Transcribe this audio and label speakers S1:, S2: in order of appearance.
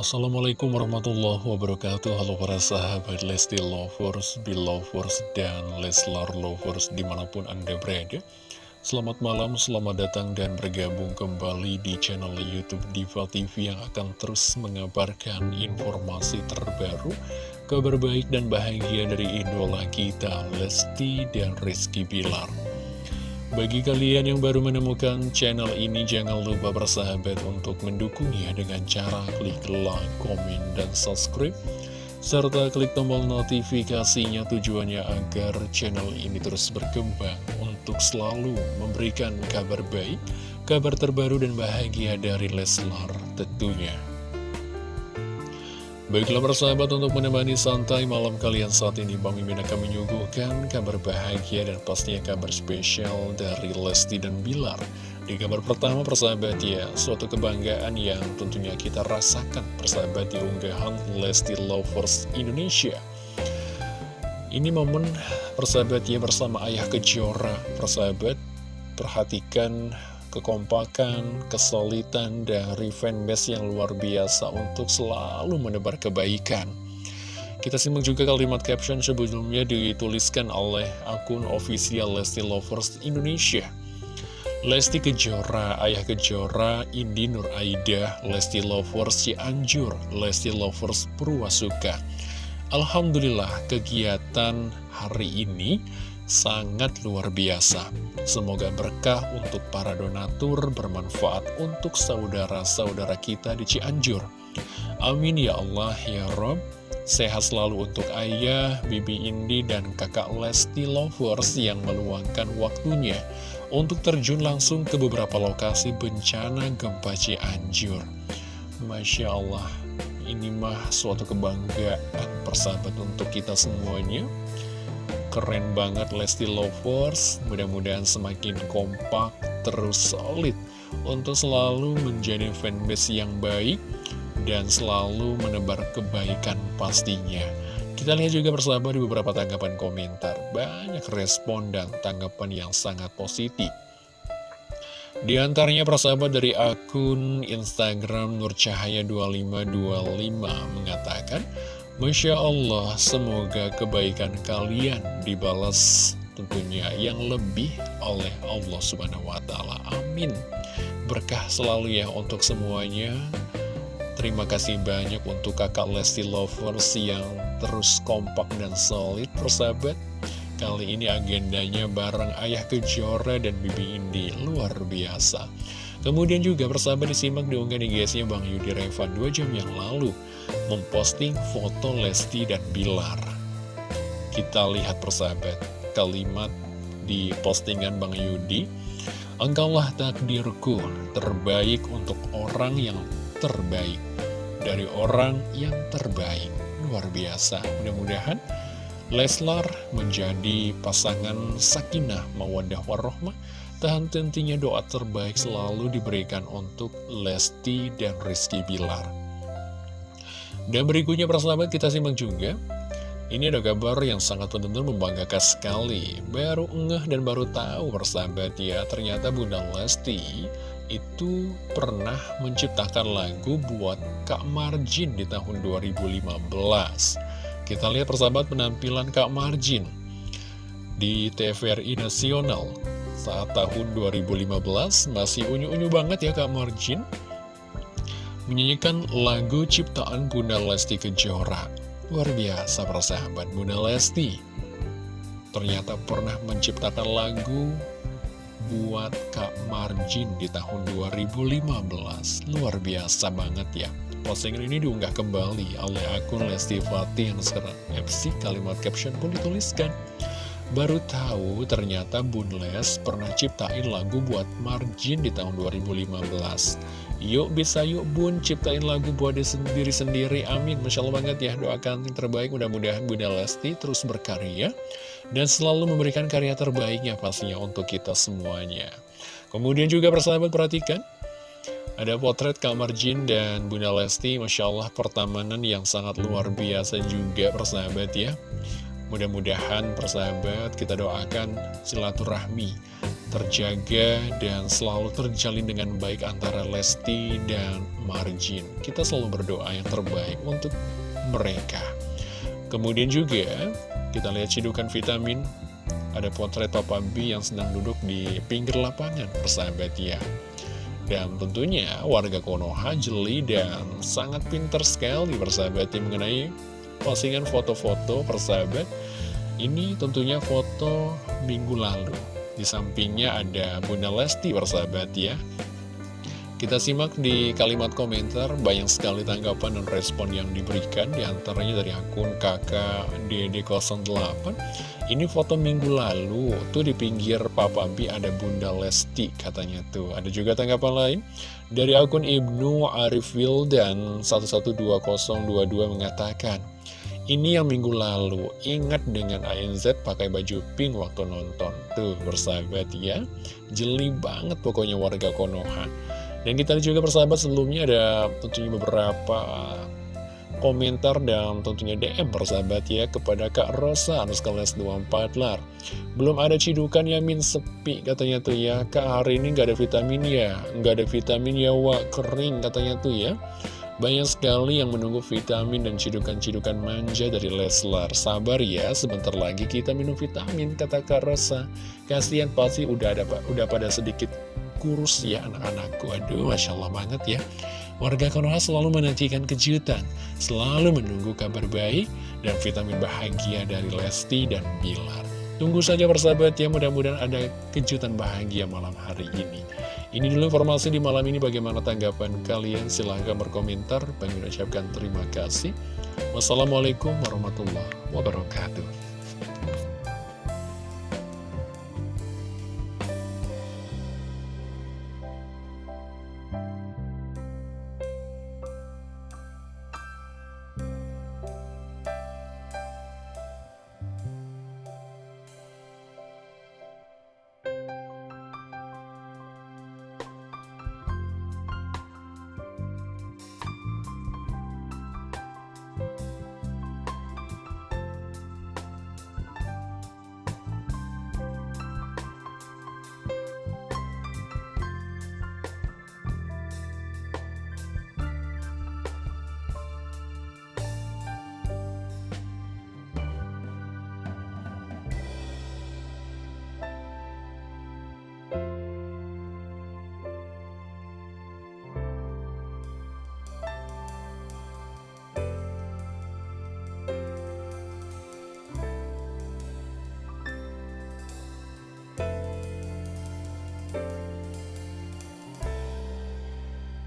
S1: Assalamualaikum warahmatullahi wabarakatuh. Halo para sahabat Lesti Lovers, Belovers, dan Leslar Lovers di mana pun anda berada. Selamat malam, selamat datang dan bergabung kembali di channel Youtube Diva TV yang akan terus mengabarkan informasi terbaru Kabar baik dan bahagia dari idola kita Lesti dan Rizky Bilar bagi kalian yang baru menemukan channel ini, jangan lupa bersahabat untuk mendukungnya dengan cara klik like, komen, dan subscribe. Serta klik tombol notifikasinya tujuannya agar channel ini terus berkembang untuk selalu memberikan kabar baik, kabar terbaru dan bahagia dari Leslar tentunya. Baiklah persahabat untuk menemani santai malam kalian saat ini Bang Mimin akan menyuguhkan kabar bahagia dan pastinya kabar spesial dari Lesti dan Bilar. Di kabar pertama persahabat ya, suatu kebanggaan yang tentunya kita rasakan persahabat di unggahan Lesti Lovers Indonesia. Ini momen persahabat ya bersama ayah kejora. Persahabat Perhatikan kekompakan, kesulitan dari fanbase yang luar biasa untuk selalu menebar kebaikan. Kita simak juga kalimat caption sebelumnya dituliskan oleh akun official Lesti Lovers Indonesia. Lesti Kejora, Ayah Kejora, Indi Nur Aida, Lesti Lovers Cianjur, Lesti Lovers Purwasuka. Alhamdulillah kegiatan hari ini sangat luar biasa. Semoga berkah untuk para donatur bermanfaat untuk saudara-saudara kita di Cianjur. Amin ya Allah ya Rob. Sehat selalu untuk ayah, bibi Indi, dan kakak Lesti Lovers yang meluangkan waktunya untuk terjun langsung ke beberapa lokasi bencana gempa Cianjur. Masya Allah, ini mah suatu kebanggaan persahabat untuk kita semuanya. Keren banget Lesti Lovers, mudah-mudahan semakin kompak, terus solid untuk selalu menjadi fanbase yang baik dan selalu menebar kebaikan pastinya. Kita lihat juga bersama di beberapa tanggapan komentar, banyak respon dan tanggapan yang sangat positif. Di antaranya persahabat dari akun Instagram Nurcahaya2525 mengatakan, Masya Allah, semoga kebaikan kalian dibalas tentunya yang lebih oleh Allah Subhanahu wa Ta'ala. Amin. Berkah selalu ya untuk semuanya. Terima kasih banyak untuk kakak Lesti Lovers yang terus kompak dan solid persahabat. Kali ini agendanya bareng Ayah Kejora dan Bibi Indi luar biasa. Kemudian juga persahabat disimak diunggah di guysnya Bang Yudi Revan 2 jam yang lalu memposting foto Lesti dan Bilar. Kita lihat persahabat kalimat di postingan Bang Yudi. Engkaulah takdirku terbaik untuk orang yang terbaik dari orang yang terbaik. Luar biasa. Mudah-mudahan Leslar menjadi pasangan sakinah mawadah warohmah dan tentunya doa terbaik selalu diberikan untuk Lesti dan Rizky Bilar. Dan berikutnya persahabat kita simak juga. Ini ada kabar yang sangat benar-benar membanggakan sekali. Baru ngeh dan baru tahu persahabat ya, ternyata Bunda Lesti itu pernah menciptakan lagu buat Kak Marjin di tahun 2015. Kita lihat persahabat penampilan Kak Marjin di TVRI Nasional. Saat tahun 2015 masih unyu-unyu banget ya Kak Marjin. Menyanyikan lagu ciptaan Bunda Lesti Kejora. Luar biasa persahabat Bunda Lesti. Ternyata pernah menciptakan lagu buat Kak Marjin di tahun 2015 luar biasa banget ya postingan ini diunggah kembali oleh akun Lesti Fatih yang sekarang FC kalimat caption pun dituliskan. Baru tahu ternyata Bun Les pernah ciptain lagu buat Margin di tahun 2015 Yuk bisa yuk Bun ciptain lagu buat diri sendiri. Amin. Masya Allah banget ya. Doakan yang terbaik. Mudah-mudahan Bunda Lesti terus berkarya Dan selalu memberikan karya terbaiknya pastinya untuk kita semuanya. Kemudian juga persahabat perhatikan ada potret kamar Jin dan Bunda Lesti, Masya Allah pertamanan yang sangat luar biasa juga persahabat ya. Mudah-mudahan persahabat kita doakan silaturahmi terjaga dan selalu terjalin dengan baik antara Lesti dan Marjin. Kita selalu berdoa yang terbaik untuk mereka. Kemudian juga kita lihat cidukan vitamin ada potret Papa B yang sedang duduk di pinggir lapangan persahabat ya dan tentunya warga Konoha jeli dan sangat pinter sekali persahabat ya mengenai postingan foto-foto persahabat. Ini tentunya foto minggu lalu. Di sampingnya ada Bunda Lesti persahabat ya kita simak di kalimat komentar, banyak sekali tanggapan dan respon yang diberikan, di antaranya dari akun kakak DD08. Ini foto minggu lalu, tuh di pinggir Papa B ada Bunda Lesti katanya tuh. Ada juga tanggapan lain, dari akun Ibnu Arif dan 112022 mengatakan, ini yang minggu lalu, ingat dengan ANZ pakai baju pink waktu nonton. Tuh, bersahabat ya. Jeli banget pokoknya warga Konoha. Dan kita juga persahabat sebelumnya ada tentunya beberapa komentar dan tentunya DM persahabat ya kepada Kak Rosa Anuskales 24 lar. Belum ada cidukan ya min sepi katanya tuh ya. Kak hari ini nggak ada vitamin ya? Nggak ada vitamin ya wak. Kering katanya tuh ya. Banyak sekali yang menunggu vitamin dan cidukan-cidukan manja dari Leslar. Sabar ya, sebentar lagi kita minum vitamin, kata Kak Rosa. Kasian pasti udah ada udah pada sedikit kurus ya anak-anakku. Aduh, Masya Allah banget ya. Warga Konoha selalu menantikan kejutan Selalu menunggu kabar baik Dan vitamin bahagia dari Lesti dan Bilar. Tunggu saja persahabat ya Mudah-mudahan ada kejutan bahagia malam hari ini. Ini dulu informasi di malam ini. Bagaimana tanggapan kalian? Silahkan berkomentar. Bagi ucapkan terima kasih. Wassalamualaikum warahmatullahi wabarakatuh